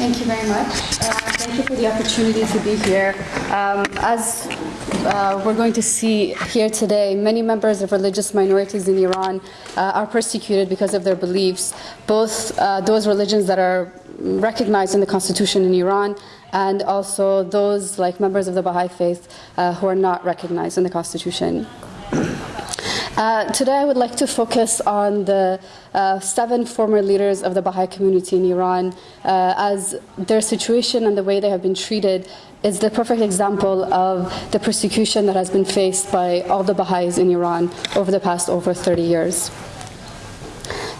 Thank you very much. Uh, thank you for the opportunity to be here. Um, as uh, we're going to see here today, many members of religious minorities in Iran uh, are persecuted because of their beliefs, both uh, those religions that are recognized in the constitution in Iran and also those like members of the Baha'i faith uh, who are not recognized in the constitution. Uh, today, I would like to focus on the uh, seven former leaders of the Baha'i community in Iran, uh, as their situation and the way they have been treated is the perfect example of the persecution that has been faced by all the Baha'is in Iran over the past over 30 years.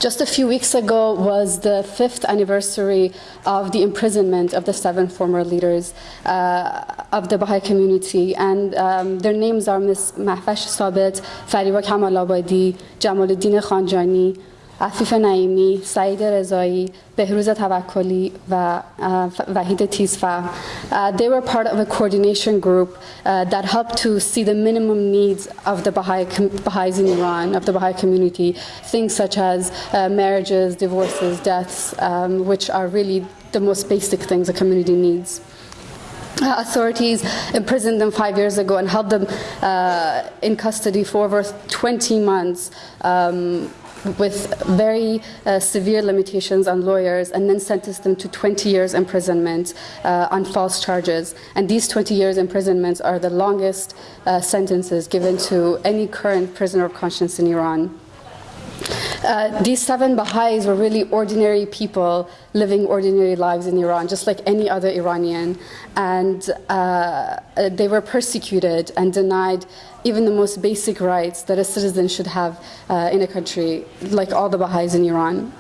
Just a few weeks ago was the fifth anniversary of the imprisonment of the seven former leaders uh, of the Baha'i community, and um, their names are Ms. Mahvash Sabit, Fariba Kamalabadi, Jamaluddin Khanjani, عفیف نعیمی، سعید رضایی، بهروز توکلی و وحید تیزفه uh, they were part of a coordination group uh, that helped to see the minimum needs of the Baha'i, Baha'is in Iran, of the Baha'i community, things such as uh, marriages, divorces, deaths, um, which are really the most basic things a community needs. Uh, authorities imprisoned them five years ago and held them uh, in custody for over 20 months. Um, with very uh, severe limitations on lawyers and then sentenced them to 20 years imprisonment uh, on false charges. And these 20 years imprisonments are the longest uh, sentences given to any current prisoner of conscience in Iran. Uh, these seven Baha'is were really ordinary people living ordinary lives in Iran, just like any other Iranian. And uh, they were persecuted and denied even the most basic rights that a citizen should have uh, in a country, like all the Baha'is in Iran.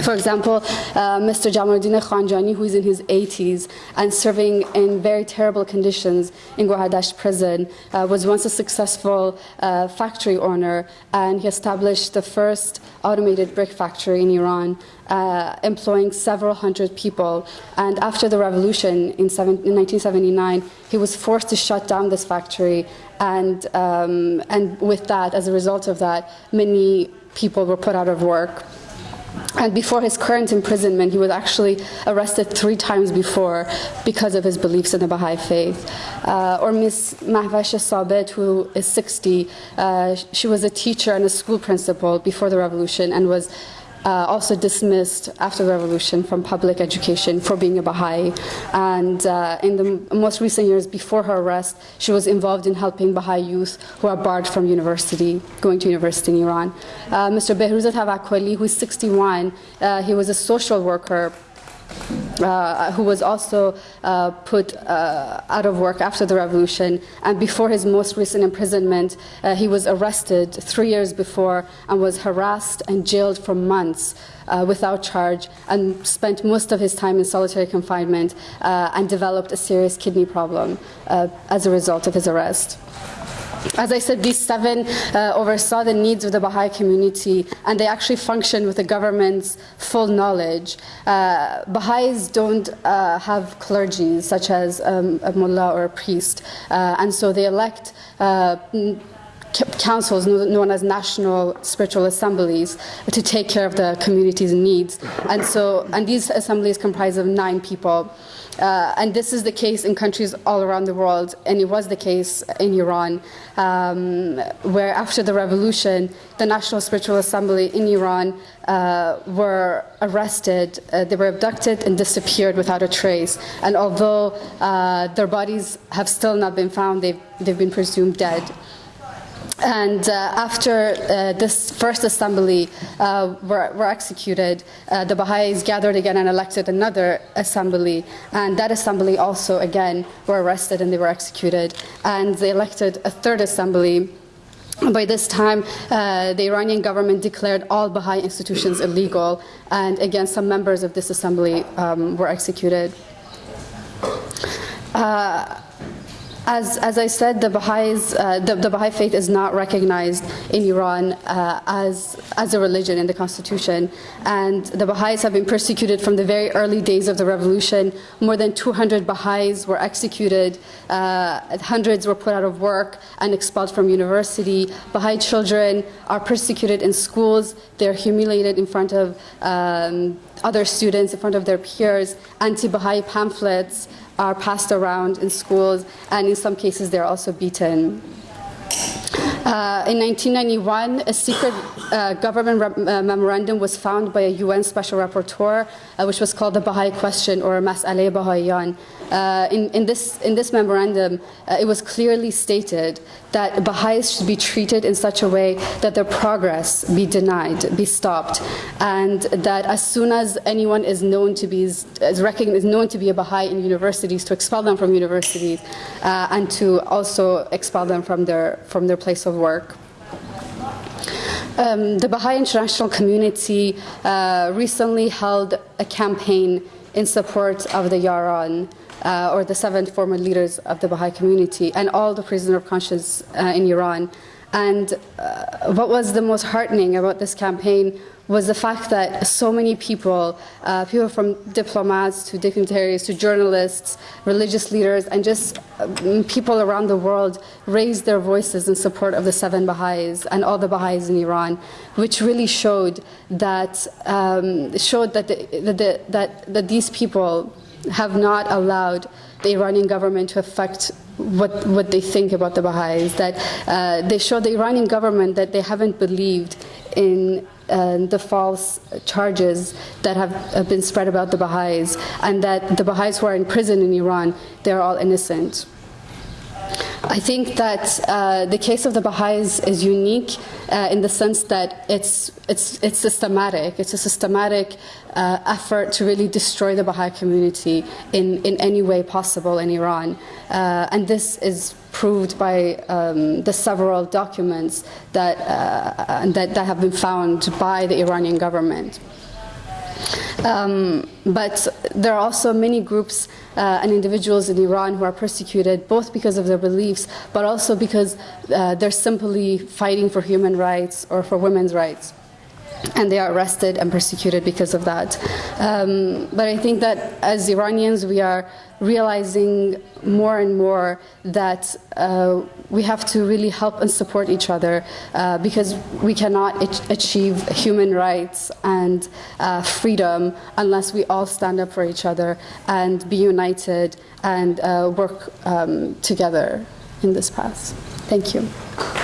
For example, uh, Mr. Jamaluddin Khanjani, who is in his 80s and serving in very terrible conditions in Gohardasht prison, uh, was once a successful uh, factory owner, and he established the first automated brick factory in Iran, uh, employing several hundred people. And after the revolution in, seven, in 1979, he was forced to shut down this factory, and um, and with that, as a result of that, many people were put out of work. And before his current imprisonment, he was actually arrested three times before because of his beliefs in the Baha'i faith. Uh, or Miss Mahvash Sabit, who is 60, uh, she was a teacher and a school principal before the revolution and was uh, also dismissed after the revolution from public education for being a Baha'i. And uh, in the most recent years before her arrest, she was involved in helping Baha'i youth who are barred from university, going to university in Iran. Uh, Mr. Behruz Tavakkoli, who is 61, uh, he was a social worker uh, who was also uh, put uh, out of work after the revolution. And before his most recent imprisonment, uh, he was arrested three years before and was harassed and jailed for months uh, without charge and spent most of his time in solitary confinement and developed a serious kidney problem as a result of his arrest. As I said, these seven uh, oversaw the needs of the Baha'i community and they actually function with the government's full knowledge. Uh, Baha'is don't uh, have clergy, such as um, a mullah or a priest, uh, and so they elect uh, councils known as national spiritual assemblies to take care of the community's needs. And so, and these assemblies comprise of nine people. Uh, and this is the case in countries all around the world, and it was the case in Iran, um, where after the revolution, the National Spiritual Assembly in Iran uh, were arrested, uh, they were abducted and disappeared without a trace. And although uh, their bodies have still not been found, they've, they've been presumed dead. And uh, after uh, this first assembly uh, were, were, executed, uh, the Baha'is gathered again and elected another assembly. And that assembly also, again, were arrested and they were executed. And they elected a third assembly. By this time, uh, the Iranian government declared all Baha'i institutions illegal, and again, some members of this assembly um, were executed. Uh, as, as I said, the, Baha'is, uh, the, the, Baha'i faith is not recognized in Iran uh, as, as a religion in the constitution. And the Baha'is have been persecuted from the very early days of the revolution. More than 200 Baha'is were executed, uh, hundreds were put out of work and expelled from university. Baha'i children are persecuted in schools, they're humiliated in front of um, other students, in front of their peers. Anti-Baha'i pamphlets are passed around in schools, and in some cases they're also beaten. Uh, in 1991, a secret uh, government uh, memorandum was found by a UN special rapporteur, uh, which was called the Baha'i Question or Mas'ale Bahaiyan. Uh, in, in, this, in this memorandum, uh, it was clearly stated that Baha'is should be treated in such a way that their progress be denied, be stopped, and that as soon as anyone is known to be is recognized, known to be a Baha'i in universities, to expel them from universities, and to also expel them from their from their place of work. Um, the Baha'i international community uh, recently held a campaign in support of the Yaran, uh, or the seven former leaders of the Baha'i community, and all the prisoners of conscience uh, in Iran. And uh, what was the most heartening about this campaign was the fact that so many people, uh, people from diplomats to dignitaries to journalists, religious leaders, and just um, people around the world raised their voices in support of the seven Baha'is and all the Baha'is in Iran, which really showed that um, showed that, the, that, that, that these people have not allowed the Iranian government to affect what, what they think about the Baha'is, that uh, they show the Iranian government that they haven't believed in uh, the false charges that have, have, been spread about the Baha'is, and that the Baha'is who are in prison in Iran, they're all innocent. I think that uh, the case of the Baha'is is unique uh, in the sense that it's, it's, it's systematic. It's a systematic uh, effort to really destroy the Baha'i community in, in any way possible in Iran. Uh, and this is proved by um, the several documents that, uh, that, that have been found by the Iranian government. Um, but there are also many groups uh, and individuals in Iran who are persecuted both because of their beliefs, but also because uh, they're simply fighting for human rights or for women's rights and they are arrested and persecuted because of that. Um, but I think that as Iranians, we are realizing more and more that uh, we have to really help and support each other uh, because we cannot achieve human rights and uh, freedom unless we all stand up for each other and be united and uh, work um, together in this path. Thank you.